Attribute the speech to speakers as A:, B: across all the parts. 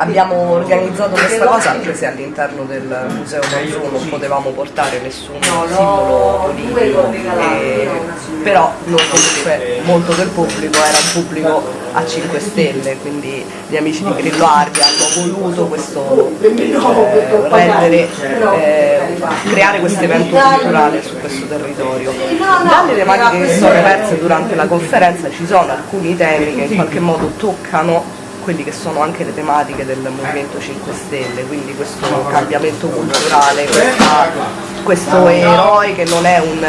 A: abbiamo organizzato questa cosa anche se all'interno del museo Monzù non potevamo portare nessun simbolo politico, e, però noi comunque molto del pubblico era un pubblico a 5 stelle, quindi gli amici di Grillo Ardi hanno voluto questo, eh, rendere, eh, creare questo evento culturale su questo territorio. Dalle tematiche che sono emerse durante la conferenza ci sono alcuni temi che in qualche modo toccano quelli che sono anche le tematiche del Movimento 5 Stelle, quindi questo cambiamento culturale, questa, questo eroe che non è un,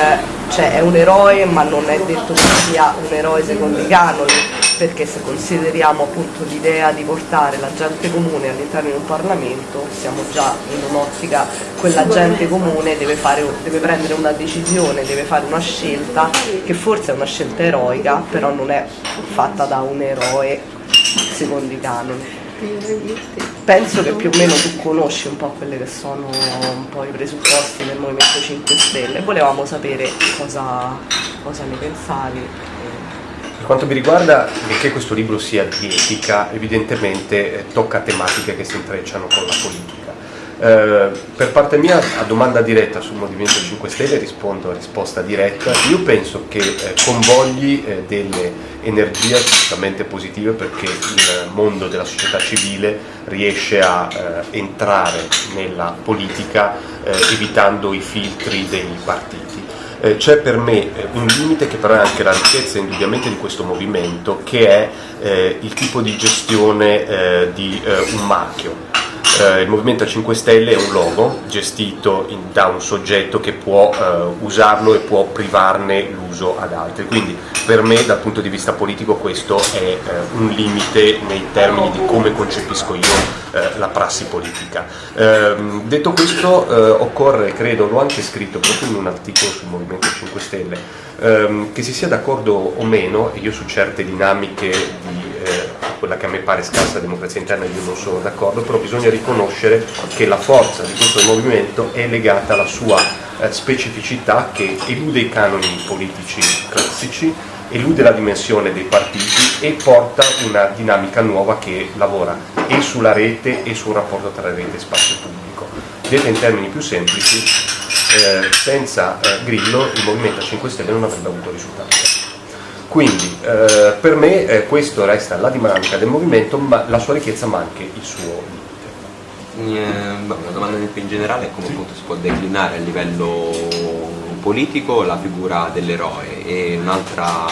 A: cioè è un eroe ma non è detto che sia un eroe secondo i canoni, perché se consideriamo appunto l'idea di portare la gente comune all'interno di un Parlamento, siamo già in un'ottica, quella gente comune deve, fare, deve prendere una decisione, deve fare una scelta che forse è una scelta eroica, però non è fatta da un eroe secondo i canoni. Penso che più o meno tu conosci un po' quelli che sono un po' i presupposti del Movimento 5 Stelle, volevamo sapere cosa, cosa ne pensavi.
B: Per quanto mi riguarda, benché questo libro sia di etica, evidentemente eh, tocca tematiche che si intrecciano con la politica eh, per parte mia, a domanda diretta sul Movimento 5 Stelle rispondo a risposta diretta. Io penso che eh, convogli eh, delle energie assolutamente positive perché il mondo della società civile riesce a eh, entrare nella politica eh, evitando i filtri dei partiti. Eh, c'è per me un limite che però è anche la ricchezza indubbiamente di questo movimento che è il tipo di gestione di un marchio eh, il Movimento 5 Stelle è un logo gestito in, da un soggetto che può eh, usarlo e può privarne l'uso ad altri, quindi per me dal punto di vista politico questo è eh, un limite nei termini di come concepisco io eh, la prassi politica. Ehm, detto questo eh, occorre, credo, l'ho anche scritto proprio in un articolo sul Movimento 5 Stelle, ehm, che si sia d'accordo o meno, io su certe dinamiche di eh, quella che a me pare scarsa democrazia interna io non sono d'accordo, però bisogna riconoscere che la forza di questo movimento è legata alla sua eh, specificità che elude i canoni politici classici, elude la dimensione dei partiti e porta una dinamica nuova che lavora e sulla rete e sul rapporto tra rete e spazio pubblico. Detta in termini più semplici, eh, senza eh, Grillo il Movimento 5 Stelle non avrebbe avuto risultati. Quindi eh, per me eh, questo resta la dinamica del movimento, ma la sua ricchezza ma anche il suo
C: limite. Eh, una domanda più in generale è come sì. appunto si può declinare a livello politico la figura dell'eroe e un'altra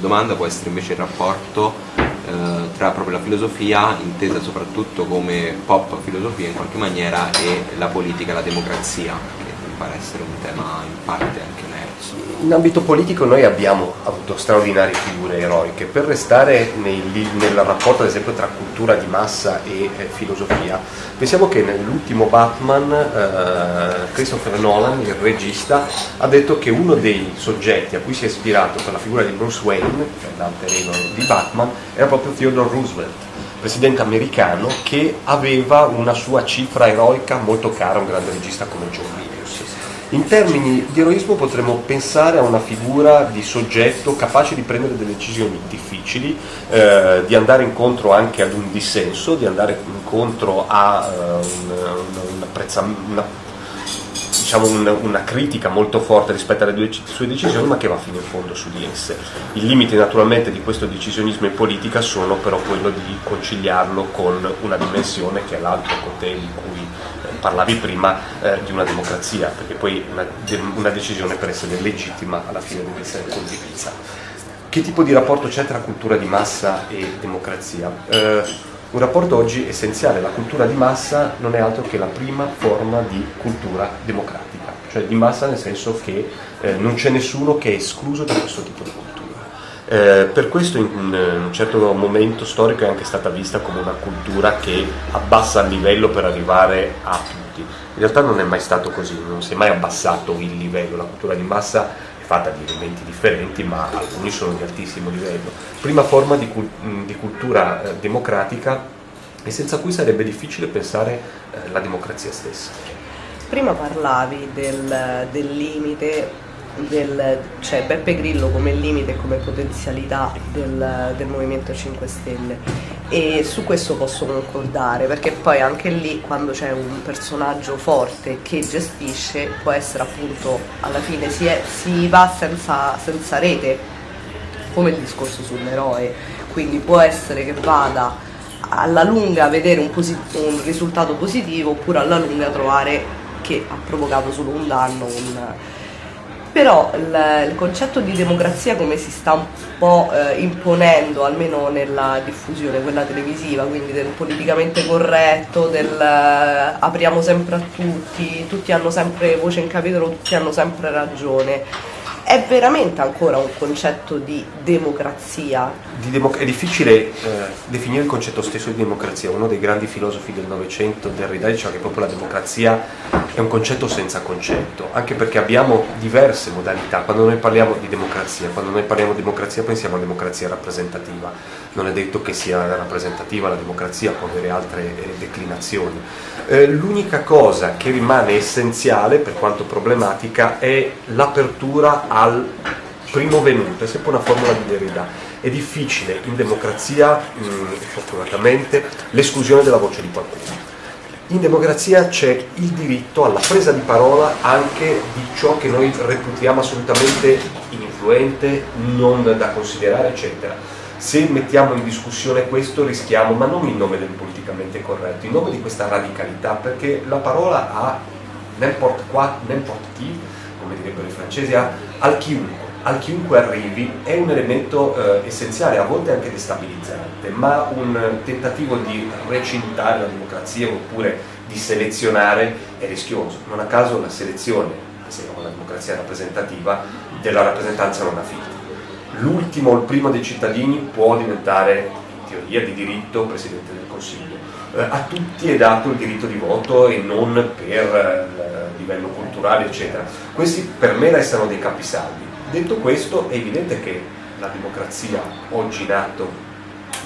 C: domanda può essere invece il rapporto eh, tra proprio la filosofia, intesa soprattutto come pop filosofia in qualche maniera, e la politica, la democrazia, che mi pare essere un tema in parte anche
B: in ambito politico noi abbiamo avuto straordinarie figure eroiche, per restare nei, nel rapporto ad esempio tra cultura di massa e eh, filosofia, pensiamo che nell'ultimo Batman eh, Christopher Nolan, il regista, ha detto che uno dei soggetti a cui si è ispirato per la figura di Bruce Wayne, che è l'alterino di Batman, era proprio Theodore Roosevelt presidente americano che aveva una sua cifra eroica molto cara a un grande regista come John Lee. In termini di eroismo potremmo pensare a una figura di soggetto capace di prendere delle decisioni difficili, eh, di andare incontro anche ad un dissenso, di andare incontro a uh, un, un, un diciamo un, una critica molto forte rispetto alle sue decisioni ma che va fino in fondo su di esse. I limiti naturalmente di questo decisionismo in politica sono però quello di conciliarlo con una dimensione che è l'altro potere di cui parlavi prima eh, di una democrazia, perché poi una, una, decisione per essere legittima alla fine deve essere condivisa. Che tipo di rapporto c'è tra cultura di massa e democrazia? Eh, un rapporto oggi essenziale, la cultura di massa non è altro che la prima forma di cultura democratica, cioè di massa nel senso che eh, non c'è nessuno che è escluso da questo tipo di cultura. Eh, per questo in, in, un certo momento storico è anche stata vista come una cultura che abbassa il livello per arrivare a tutti. In realtà non è mai stato così, non si è mai abbassato il livello, la cultura di massa fatta di elementi differenti ma alcuni sono di altissimo livello. Prima forma di, di cultura eh, democratica e senza cui sarebbe difficile pensare eh, la democrazia stessa.
A: Prima parlavi del, del limite del, cioè Beppe Grillo come limite e come potenzialità del, del, Movimento 5 Stelle e su questo posso concordare perché poi anche lì quando c'è un personaggio forte che gestisce può essere appunto alla fine si, è, si va senza, senza rete come il discorso sull'eroe. Quindi può essere che vada alla lunga vedere un, un risultato positivo oppure alla lunga trovare che ha provocato solo un danno un, però il, il, concetto di democrazia come si sta un po' eh, imponendo, almeno nella diffusione, quella televisiva, quindi del politicamente corretto, del eh, apriamo sempre a tutti, tutti hanno sempre voce in capitolo, tutti hanno sempre ragione, è veramente ancora un concetto di democrazia.
B: Di democ- è difficile eh, definire il concetto stesso di democrazia. Uno dei grandi filosofi del Novecento, Derrida, diceva che proprio la democrazia è un concetto senza concetto, anche perché abbiamo diverse modalità. Quando noi parliamo di democrazia, quando noi parliamo di democrazia pensiamo a democrazia rappresentativa. Non è detto che sia rappresentativa la democrazia, può avere altre eh, declinazioni. Eh, l'unica cosa che rimane essenziale, per quanto problematica, è l'apertura al primo venuto, è sempre una formula di Derrida. È difficile in democrazia, mh, fortunatamente, l'esclusione della voce di qualcuno. In democrazia c'è il diritto alla presa di parola anche di ciò che noi reputiamo assolutamente ininfluente, non da considerare, eccetera. Se mettiamo in discussione questo rischiamo, ma non in nome del politicamente corretto, in nome di questa radicalità, perché la parola ha n'importe qua, n'importe chi, come direbbero i francesi, ha al chiunque, al chiunque arrivi è un elemento eh, essenziale, a volte anche destabilizzante, ma un tentativo di recintare la democrazia oppure di selezionare è rischioso. Non a caso la selezione, se non la democrazia rappresentativa, della rappresentanza non ha figli. L'ultimo, il primo dei cittadini può diventare, in teoria di diritto, Presidente del Consiglio. Eh, a tutti è dato il diritto di voto e non per eh, livello culturale, eccetera. Questi per me restano dei capisaldi. Detto questo, è evidente che la democrazia oggi in atto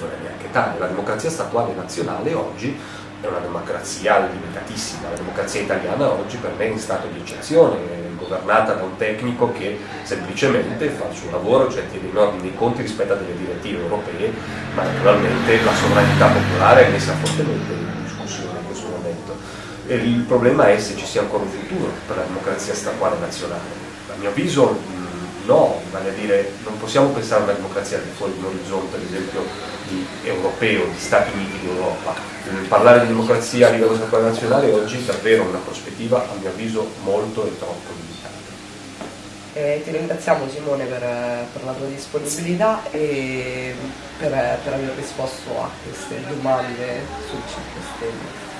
B: non è neanche tale, la democrazia statuale nazionale oggi è una democrazia limitatissima, la democrazia italiana oggi per me è in stato di eccezione, è governata da un tecnico che semplicemente fa il suo lavoro, cioè tiene in ordine i conti rispetto a delle direttive europee, ma naturalmente la sovranità popolare è messa fortemente in discussione in questo momento. E il problema è se ci sia ancora un futuro per la democrazia statuale nazionale. A mio avviso no, vale a dire non possiamo pensare a una democrazia di fuori di un orizzonte, ad esempio, di europeo, di Stati Uniti d'Europa. Parlare di democrazia a livello statuale nazionale oggi è davvero una prospettiva, a mio avviso, molto e troppo limitata.
A: Eh, ti ringraziamo Simone per, per, la tua disponibilità e per, per aver risposto a queste domande sul 5 Stelle.